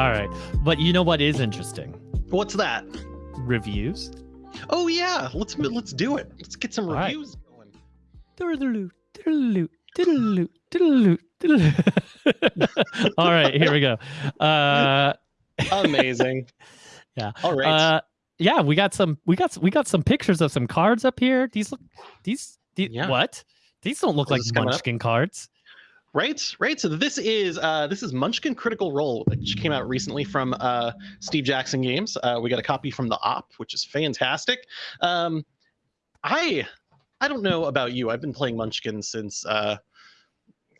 All right. But you know what is interesting? What's that? Reviews. Oh yeah, let's let's do it. Let's get some All right. reviews going. All right, here we go. Uh, Amazing. Yeah. All right. uh, yeah, we got some. We got we got some pictures of some cards up here. These look. These. these Yeah. What? These don't look Is like this coming up? Munchkin cards. Right, right. So this is uh, this is Munchkin Critical Role, which came out recently from uh, Steve Jackson Games. Uh, we got a copy from the Op, which is fantastic. Um, I I don't know about you. I've been playing Munchkin since uh,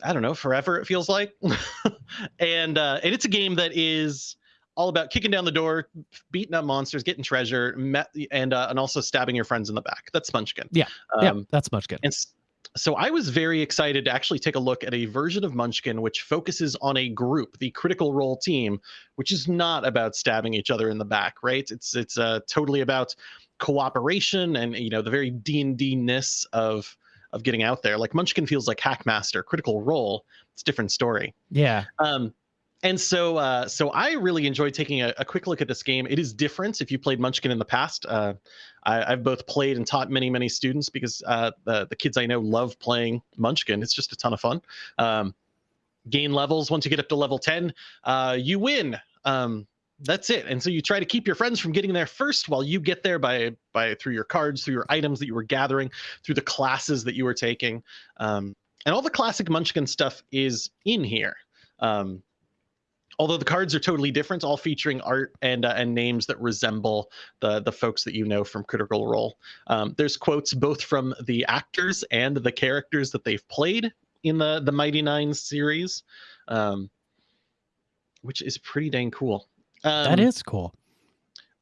I don't know forever. It feels like, and uh, and it's a game that is all about kicking down the door, beating up monsters, getting treasure, met, and uh, and also stabbing your friends in the back. That's Munchkin. Yeah, Um, yeah, that's Munchkin. and so I was very excited to actually take a look at a version of Munchkin which focuses on a group, the Critical Role team, which is not about stabbing each other in the back, right? It's it's uh, totally about cooperation and you know the very D and D ness of of getting out there. Like Munchkin feels like Hackmaster, Critical Role. It's a different story. Yeah. Um, and so, uh, so I really enjoyed taking a, a quick look at this game. It is different if you played Munchkin in the past. Uh, I, I've both played and taught many, many students because uh, the the kids I know love playing Munchkin. It's just a ton of fun. Um, gain levels once you get up to level ten, uh, you win. Um, that's it. And so you try to keep your friends from getting there first, while you get there by by through your cards, through your items that you were gathering, through the classes that you were taking, um, and all the classic Munchkin stuff is in here. Um, although the cards are totally different, all featuring art and uh, and names that resemble the the folks that you know from Critical Role. Um, there's quotes both from the actors and the characters that they've played in the the Mighty Nein series, um, which is pretty dang cool. Um, that is cool.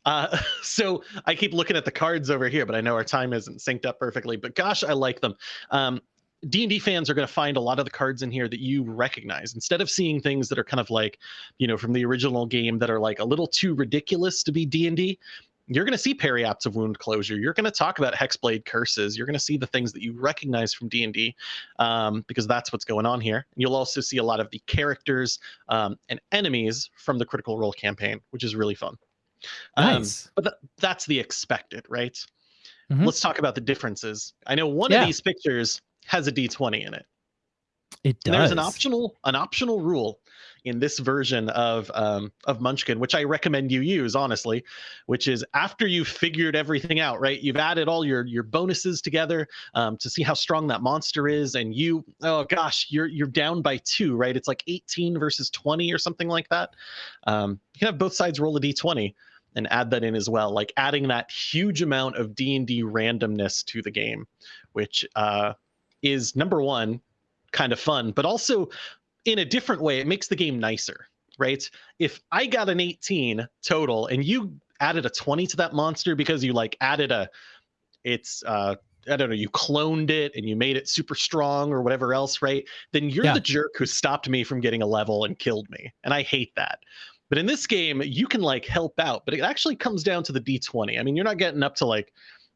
uh, so I keep looking at the cards over here, but I know our time isn't synced up perfectly. But gosh, I like them. Um, D&D fans are going to find a lot of the cards in here that you recognize instead of seeing things that are kind of like, you know, from the original game that are like a little too ridiculous to be D&D. You're going to see Periapts of Wound Closure. You're going to talk about Hexblade curses. You're going to see the things that you recognize from D&D um, because that's what's going on here. You'll also see a lot of the characters um, and enemies from the Critical Role campaign, which is really fun. Um, Nice. but th- that's the expected, right? Mhm. Let's talk about the differences. I know one Yeah. of these pictures has a d20 in it. It does. And there's an optional an optional rule in this version of um, of Munchkin, which I recommend you use honestly, which is after you've figured everything out, right? You've added all your your bonuses together um, to see how strong that monster is, and you oh gosh, you're you're down by two, right? It's like 18 versus 20 or something like that. Um, you can have both sides roll a d20 and add that in as well, like adding that huge amount of D and D randomness to the game, which uh, is number one kind of fun, but also in a different way, it makes the game nicer, right? If I got an 18 total and you added a 20 to that monster because you like added a, it's, uh, I don't know, you cloned it and you made it super strong or whatever else, right? Then you're Yeah. the jerk who stopped me from getting a level and killed me. And I hate that. But in this game, you can like help out, but it actually comes down to the d20. I mean, you're not getting up to like,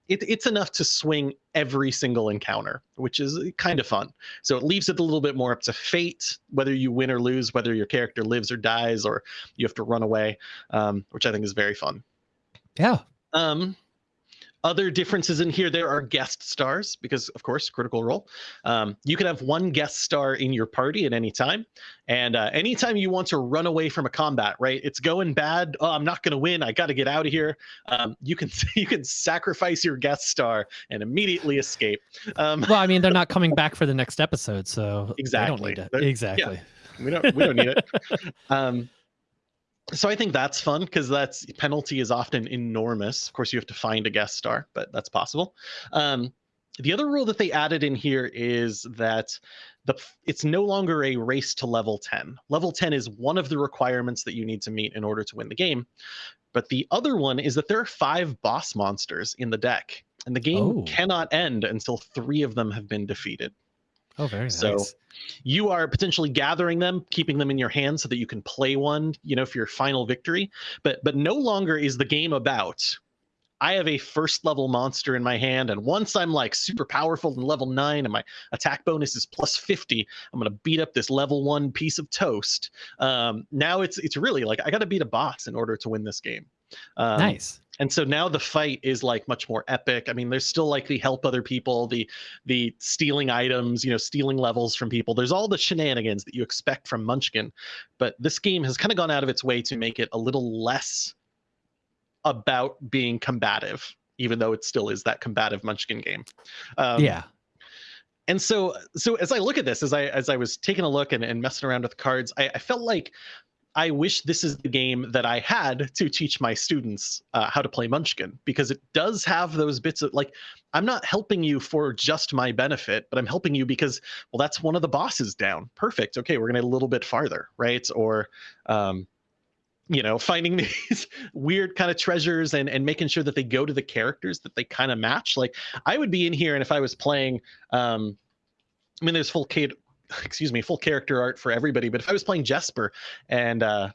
it, it's enough to swing every single encounter, which is kind of fun. So it leaves it a little bit more up to fate, whether you win or lose, whether your character lives or dies, or you have to run away, um, which I think is very fun. Yeah. Um, other differences in here, there are guest stars because, of course, Critical Role. Um, you can have one guest star in your party at any time, and uh, anytime you want to run away from a combat, right? It's going bad. Oh, I'm not going to win. I got to get out of here. Um, you can you can sacrifice your guest star and immediately escape. Um, Well, I mean, they're not coming back for the next episode, so Exactly. They don't need it. They're- Exactly. we don't we don't need it. Um, so I think that's fun because that's penalty is often enormous. Of course, you have to find a guest star, but that's possible. Um, the other rule that they added in here is that the it's no longer a race to level 10. Level 10 is one of the requirements that you need to meet in order to win the game. But the other one is that there are five boss monsters in the deck, and the game Oh. cannot end until three of them have been defeated. Oh, very So- nice. you are potentially gathering them keeping them in your hand so that you can play one you know for your final victory but but no longer is the game about I have a first level monster in my hand, and once I'm like super powerful and level nine, and my attack bonus is plus fifty, I'm gonna beat up this level one piece of toast. Um, now it's it's really like I got to beat a boss in order to win this game. Um, nice. and so now the fight is like much more epic. I mean there's still like the help other people the the stealing items you know stealing levels from people. There's all the shenanigans that you expect from munchkin but this game has kind of gone out of its way to make it a little less about being combative even though it still is that combative munchkin game. Um, yeah. and so so as i look at this as i as i was taking a look and, and messing around with cards I, I felt like I wish this is the game that I had to teach my students uh, how to play Munchkin because it does have those bits of like, I'm not helping you for just my benefit, but I'm helping you because, well, that's one of the bosses down. Perfect. Okay, we're going to a little bit farther, right? Or, um, you know, finding these weird kind of treasures and, and making sure that they go to the characters that they kind of match. Like, I would be in here, and if I was playing, um, I mean, there's full excuse me, full character art for everybody. But if I was playing Jesper and uh,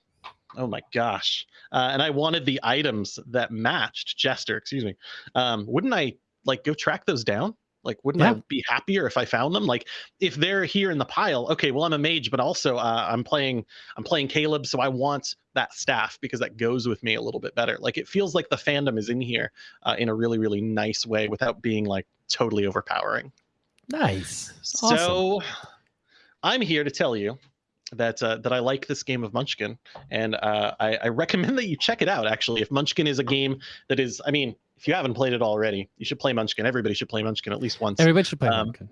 oh my gosh, uh, and I wanted the items that matched Jester, excuse me, um, wouldn't I like go track those down? Like, wouldn't yeah. I be happier if I found them? Like, if they're here in the pile, okay, well, I'm a mage, but also uh, I'm playing, I'm playing Caleb, so I want that staff because that goes with me a little bit better. Like, it feels like the fandom is in here uh, in a really, really nice way without being like totally overpowering. Nice. So, I'm here to tell you that uh, that I like this game of Munchkin, and uh, I, I, recommend that you check it out. Actually, if Munchkin is a game that is, I mean, if you haven't played it already, you should play Munchkin. Everybody should play Munchkin at least once. Everybody should play um, Munchkin.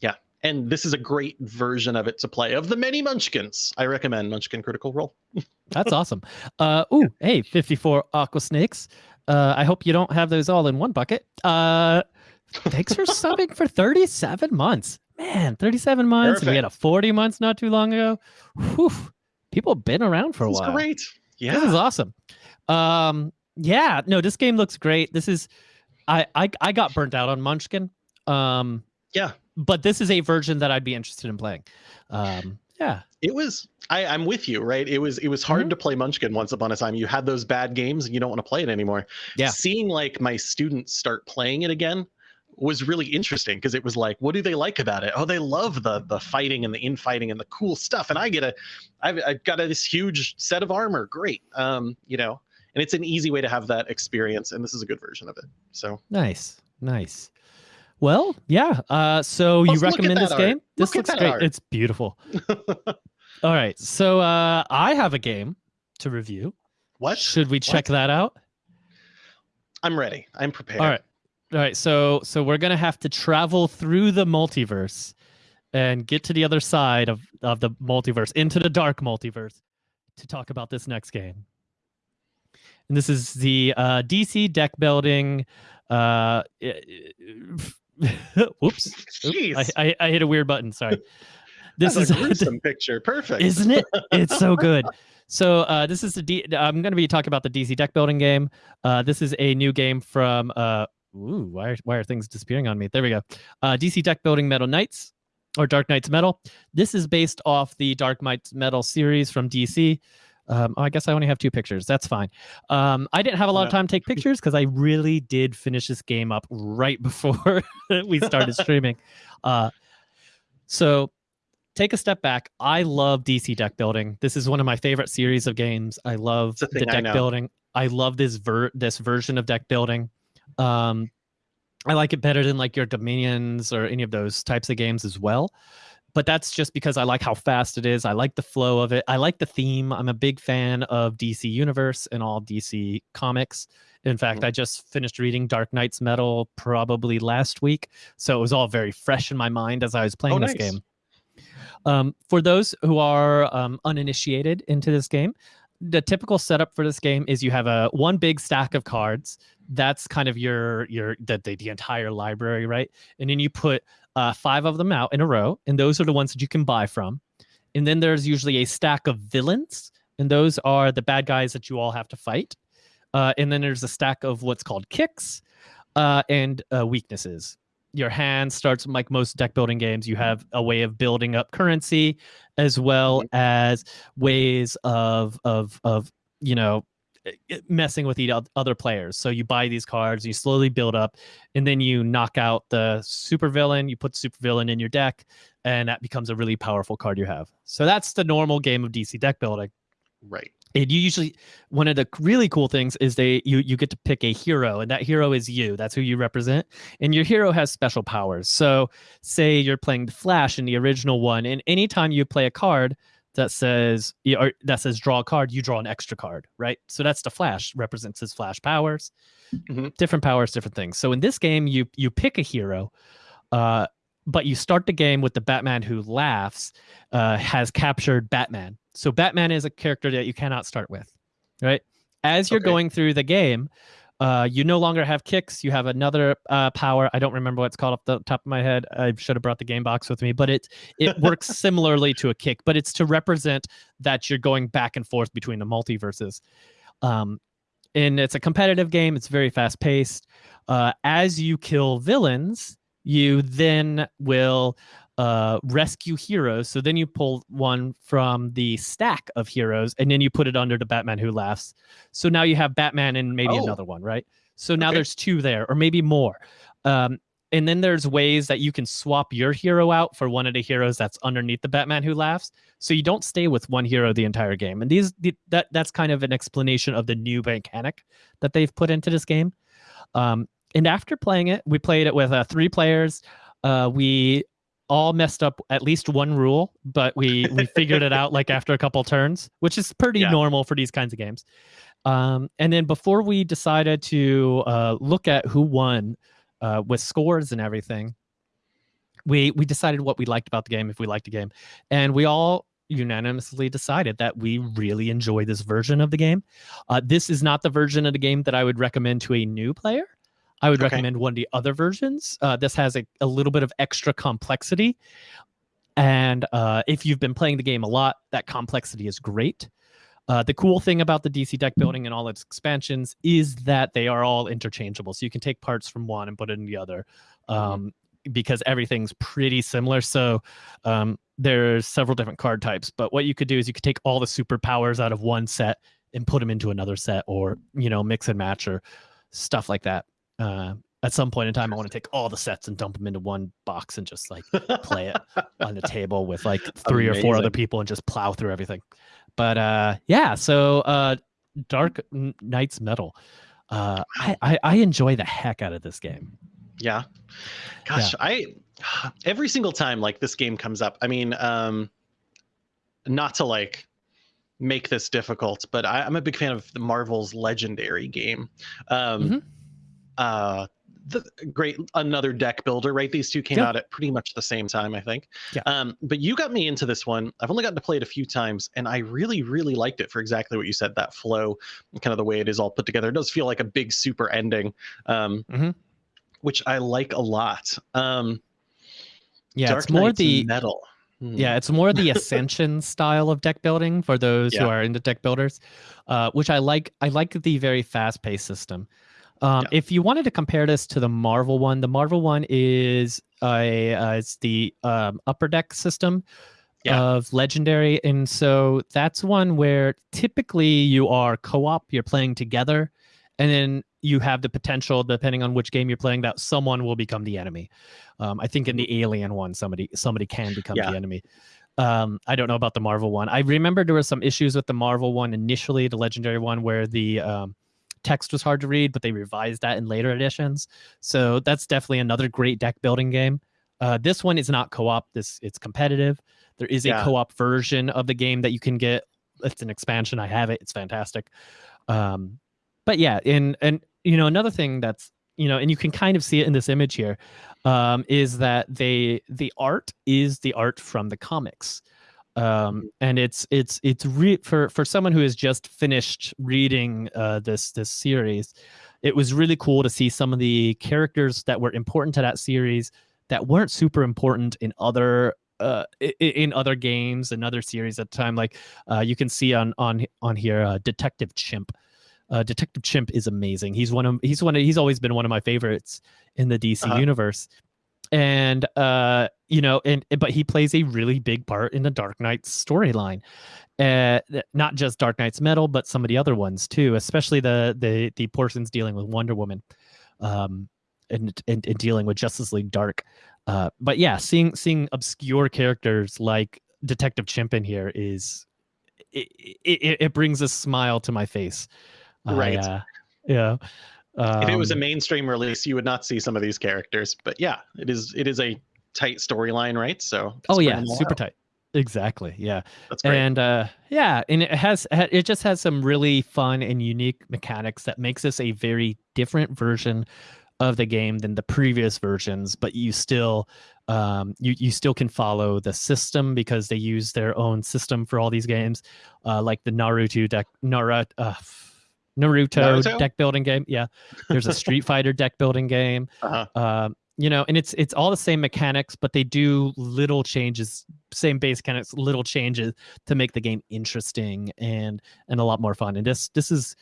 Yeah, and this is a great version of it to play. Of the many Munchkins, I recommend Munchkin Critical Role. That's awesome. Uh, ooh, hey, 54 Aqua Snakes. Uh, I hope you don't have those all in one bucket. Uh, thanks for subbing for 37 months man, 37 months. We had a 40 months not too long ago. Whew, people have been around for a while. Great. Yeah. This is awesome. Um, yeah, no, this game looks great. This is I I I got burnt out on Munchkin. Um yeah. But this is a version that I'd be interested in playing. Um yeah. It was I, I'm with you, right? It was it was hard mm-hmm. to play Munchkin once upon a time. You had those bad games and you don't want to play it anymore. Yeah. Seeing like my students start playing it again, was really interesting because it was like, what do they like about it? Oh, they love the the fighting and the infighting and the cool stuff. And I get a, I've, I've got a, this huge set of armor. Great, um, you know, and it's an easy way to have that experience. And this is a good version of it. So nice, nice. Well, yeah. Uh, so Let's you recommend this art. game? This look looks great. Art. It's beautiful. All right. So uh, I have a game to review. What should we check what? that out? I'm ready. I'm prepared. All right. All right, so so we're gonna have to travel through the multiverse and get to the other side of of the multiverse into the dark multiverse to talk about this next game. And this is the uh, DC deck building. Uh, whoops! I, I, I hit a weird button. Sorry. This That's is a gruesome picture. Perfect, isn't it? It's so good. So uh, this is the D- I'm going to be talking about the DC deck building game. Uh, this is a new game from uh, Ooh, why are, why are things disappearing on me? There we go. Uh, DC deck building Metal Knights or Dark Nights Metal. This is based off the Dark Nights Metal series from DC. Um, oh, I guess I only have two pictures. That's fine. Um, I didn't have a lot of time to take pictures because I really did finish this game up right before we started streaming. Uh, so take a step back. I love DC deck building. This is one of my favorite series of games. I love the deck building. I love this ver- this version of deck building. Um, I like it better than like your Dominions or any of those types of games as well. But that's just because I like how fast it is. I like the flow of it. I like the theme. I'm a big fan of DC Universe and all DC comics. In fact, mm-hmm. I just finished reading Dark Nights Metal probably last week. So it was all very fresh in my mind as I was playing oh, this nice. game. Um, for those who are um, uninitiated into this game, the typical setup for this game is you have a one big stack of cards that's kind of your your the, the, the entire library right? And then you put uh, five of them out in a row and those are the ones that you can buy from. And then there's usually a stack of villains and those are the bad guys that you all have to fight. Uh, and then there's a stack of what's called kicks uh, and uh, weaknesses. Your hand starts like most deck building games you have a way of building up currency as well mm-hmm. as ways of of of you know Eh, messing with the oth- other players. So you buy these cards, you slowly build up, and then you knock out the supervillain. You put supervillain in your deck, and that becomes a really powerful card you have. So that's the normal game of DC deck building. Right. And you usually one of the really cool things is they you you get to pick a hero, and that hero is you. That's who you represent, and your hero has special powers. So say you're playing the Flash in the original one, and anytime you play a card that says or that says draw a card, you draw an extra card, right? So that's the Flash represents his Flash powers, Mhm. different powers, different things. So in this game, you you pick a hero, uh, but you start the game with the Batman who laughs uh, has captured Batman. So Batman is a character that you cannot start with, right? As you're Okay. going through the game, uh, you no longer have kicks. You have another uh, power. I don't remember what it's called off the top of my head. I should have brought the game box with me, but it it works similarly to a kick, but it's to represent that you're going back and forth between the multiverses. Um, and it's a competitive game. It's very fast paced. Uh, as you kill villains, you then will uh, rescue heroes. So then you pull one from the stack of heroes, and then you put it under the Batman Who Laughs. So now you have Batman and maybe Oh. another one, right? So now Okay. there's two there, or maybe more. Um, and then there's ways that you can swap your hero out for one of the heroes that's underneath the Batman Who Laughs. So you don't stay with one hero the entire game. And these the, that that's kind of an explanation of the new mechanic that they've put into this game. Um, and after playing it, we played it with uh, three players. Uh, we all messed up at least one rule, but we we figured it out like after a couple turns, which is pretty Yeah. normal for these kinds of games. Um, and then before we decided to uh, look at who won uh, with scores and everything, we we decided what we liked about the game, if we liked the game, and we all unanimously decided that we really enjoy this version of the game. Uh, this is not the version of the game that I would recommend to a new player. I would Okay. recommend one of the other versions. Uh, this has a, a little bit of extra complexity. And uh, if you've been playing the game a lot, that complexity is great. Uh, the cool thing about the DC deck building and all its expansions is that they are all interchangeable. So you can take parts from one and put it in the other um, because everything's pretty similar. So um, there's several different card types. But what you could do is you could take all the superpowers out of one set and put them into another set or, you know, mix and match or stuff like that. Uh, at some point in time, I want to take all the sets and dump them into one box and just like play it on the table with like three or four other people and just plow through everything. But uh yeah, so uh Dark Nights Metal. Uh I, I I enjoy the heck out of this game. Yeah. Gosh, I every single time like this game comes up, I mean, um not to like make this difficult, but I, I'm a big fan of the Marvel's Legendary game. Um Mhm. Uh the great another deck builder, right? These two came Yeah. out at pretty much the same time, I think. Yeah. Um, but you got me into this one. I've only gotten to play it a few times, and I really, really liked it for exactly what you said. That flow, kind of the way it is all put together. It does feel like a big super ending. Um, Mhm. which I like a lot. Um, Yeah, Dark it's more Knight's the metal. Hmm. yeah, it's more the ascension style of deck building for those who Yeah. are into deck builders, uh, which I like. I like the very fast paced system. Um, Yeah. If you wanted to compare this to the Marvel one, the Marvel one is a uh, it's the um, upper deck system Yeah. of Legendary, and so that's one where typically you are co-op, you're playing together, and then you have the potential, depending on which game you're playing, that someone will become the enemy. Um, I think in the Alien one, somebody somebody can become Yeah. the enemy. Um, I don't know about the Marvel one. I remember there were some issues with the Marvel one initially, the Legendary one, where the um, text was hard to read, but they revised that in later editions. So that's definitely another great deck building game. Uh, this one is not co-op. This it's competitive. There is a Yeah. co-op version of the game that you can get. It's an expansion. I have it. It's fantastic. Um, but yeah, and and you know another thing that's you know, and you can kind of see it in this image here, um, is that they the art is the art from the comics. Um, and it's it's it's re- for for someone who has just finished reading uh, this this series, it was really cool to see some of the characters that were important to that series that weren't super important in other uh in other games and other series at the time. Like uh you can see on on on here uh, detective chimp. Uh detective chimp is amazing. He's one of he's one of he's always been one of my favorites in the dc Uh-huh. universe. And uh you know, and but he plays a really big part in the Dark Knight storyline. Uh, not just Dark Nights Metal, but some of the other ones too, especially the the the portions dealing with Wonder Woman, um, and and, and dealing with Justice League Dark. Uh, but yeah, seeing seeing obscure characters like Detective Chimp in here is it, it, it brings a smile to my face. Right. Uh, yeah. Um, if it was a Um, mainstream release, you would not see some of these characters. But yeah, it is it is a tight storyline, right? So oh yeah, super out. tight. Exactly. Yeah. That's great. and uh yeah and it has it just has some really fun and unique mechanics that makes this a very different version of the game than the previous versions but you still um you you still can follow the system because they use their own system for all these games uh like the naruto deck naruto uh, naruto, Naruto? deck building game yeah there's a street fighter deck building game uh-huh. um, you know, and it's it's all the same mechanics, but they do little changes, same base mechanics, little changes to make the game interesting and and a lot more fun. And this this is,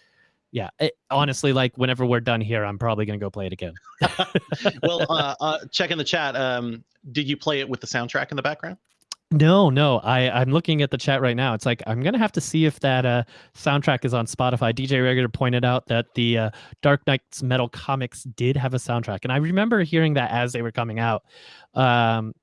yeah, it, honestly, like whenever we're done here, I'm probably gonna go play it again. well, uh, uh, check in the chat. Um, did you play it with the soundtrack in the background? No, no, I I'm looking at the chat right now. It's like I'm gonna have to see if that uh soundtrack is on Spotify. DJ Regular pointed out that the uh, Dark Nights Metal comics did have a soundtrack, and I remember hearing that as they were coming out. Um,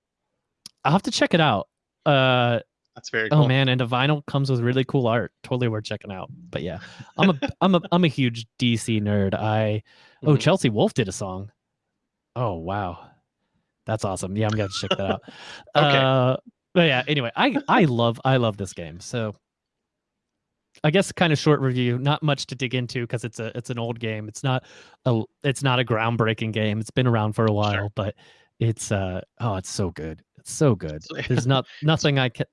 I'll have to check it out. Uh, That's very cool. Oh man, and the vinyl comes with really cool art. Totally worth checking out. But yeah, I'm a I'm a I'm a huge DC nerd. I oh Mhm. Chelsea Wolfe did a song. Oh wow, that's awesome. Yeah, I'm gonna check that out. Okay. Uh, but yeah, anyway, I I love I love this game. So I guess kind of short review. Not much to dig into because it's a it's an old game. It's not a it's not a groundbreaking game. It's been around for a while, but it's uh oh it's so good. It's so good. There's not nothing I can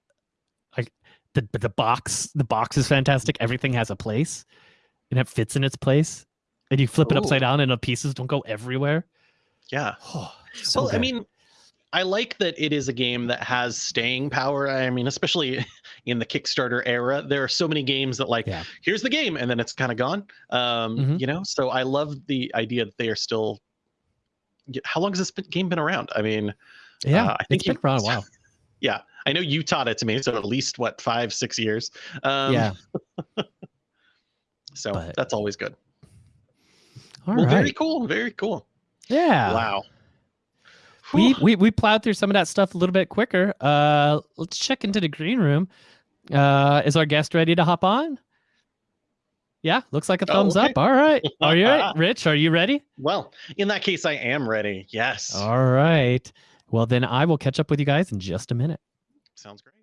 like the the box the box is fantastic. Everything has a place and it fits in its place. And you flip it upside down and the pieces don't go everywhere. Yeah. Oh, so well, I mean, I like that it is a game that has staying power. I mean, especially in the Kickstarter era, there are so many games that like, Yeah. here's the game, and then it's kind of gone. Um, Mhm. You know, so I love the idea that they are still. How long has this been- game been around? I mean, yeah, uh, I think it's been you- around a while. yeah, I know you taught it to me, so at least what five, six years. Um, yeah. So but- that's always good. All well, right. very cool. Very cool. yeah. Wow. We, we we plowed through some of that stuff a little bit quicker. Uh, let's check into the green room. Uh, is our guest ready to hop on? Yeah, looks like a Oh, thumbs okay. up. All right. Are you ready? Rich? Are you ready? Well, in that case, I am ready. Yes. All right. Well, then I will catch up with you guys in just a minute. Sounds great.